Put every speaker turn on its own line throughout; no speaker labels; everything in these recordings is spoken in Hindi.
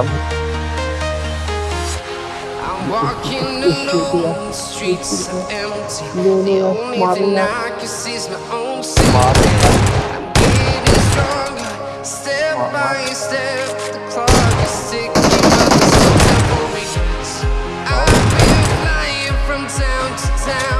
I'm walking alone, the streets are empty. The only thing I can see is my own sanity. I'm getting stronger, step by step. The clock is ticking, but there's no time for me. I've been flying from town to town,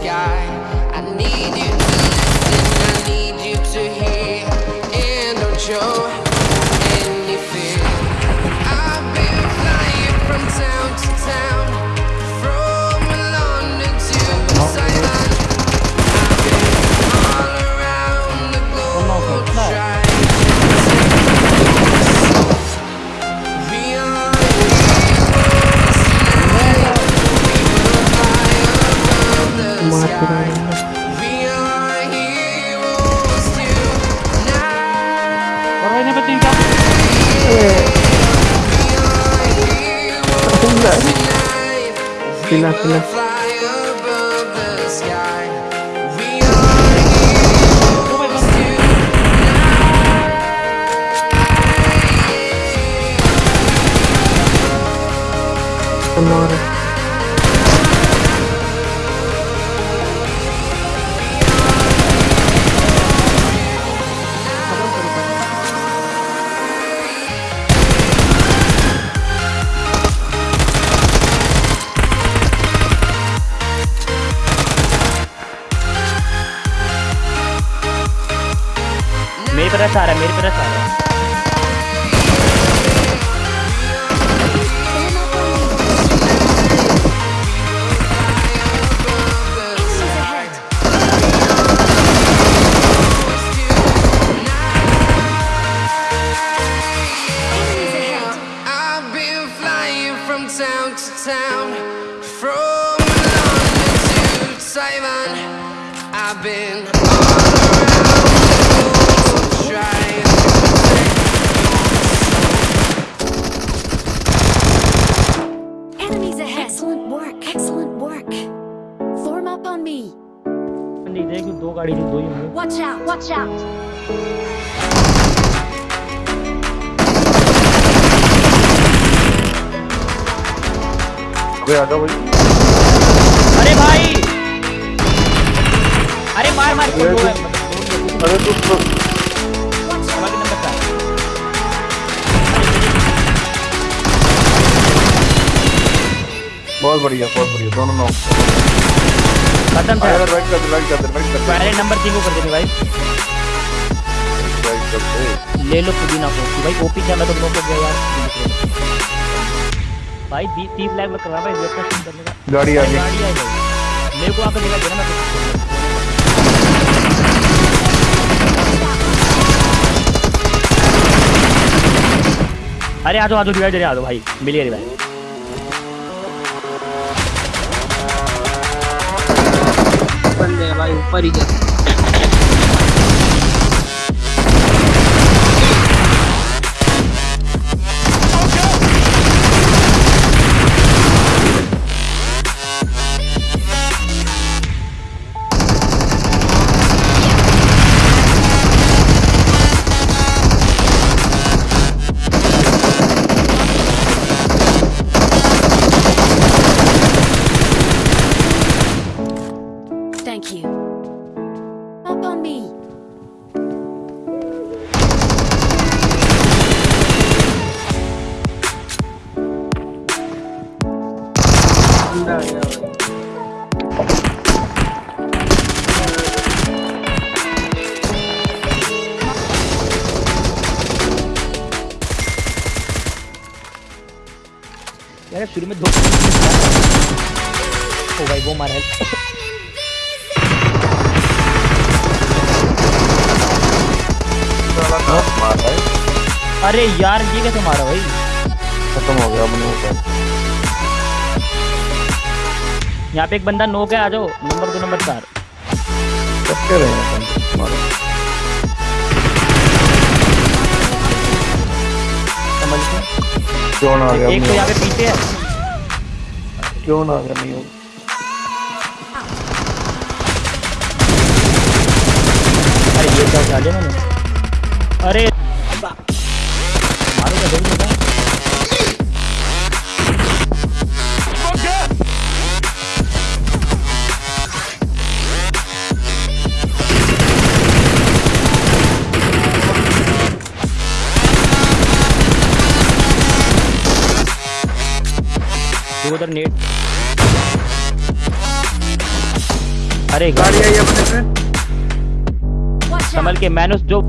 sky. nothing, nothing, nothing.
Sonora.
मेरी तरफ से आ रहा है मेरी तरफ से आ रहा है
Enemies ahead! Enemies ahead!
I've been flying from town to town, from London to Taiwan. I've been
गाड़ी दो ही होंगे
Watch out! Watch out!
अबे आ भाई
अरे भाई अरे मार मार दो
अरे तू तो
का
बहुत बढ़िया बहुत बढ़िया दोनों नौ
खत्म था
अगर राइट कर दे राइट कर दे राइट कर दे।
पहले नंबर तीन को कर देंगे भाई।
राइट कर दे।
ले लो पुदीना को भाई ओपी क्या मैं तो नोक हो गया यार। भाई बीस तीस लाख में कर रहा भाई वेब का सीन करने का।
गाड़ी आ गई।
गाड़ी आ गई। मेरे को आकर दिखा देना मैं अरे आ जाओ आ जाओ रिवाइव देने आ जाओ भाई। मिलिए रिवाइव
un parillazo.
बंदा आ गया
यार शुरू में दो ओ भाई वो मारा है।
साला कहाँ से मार रहा है।
अरे यार ये कैसे मारा भाई?
खत्म हो गया अपने ऊपर
यहाँ पे एक बंदा नो के आ जाओ। नंबर दो नंबर चार।
हैं क्यों ना आ गया
एक तो यहाँ पे पीछे है।
क्यों ना आ गया नहीं
अरे ये क्या लिया मैंने? अरे मारो क्या जल्दी उधर नेट। अरे
गाड़ी आई अपने पे
संभल के मैंने उस जो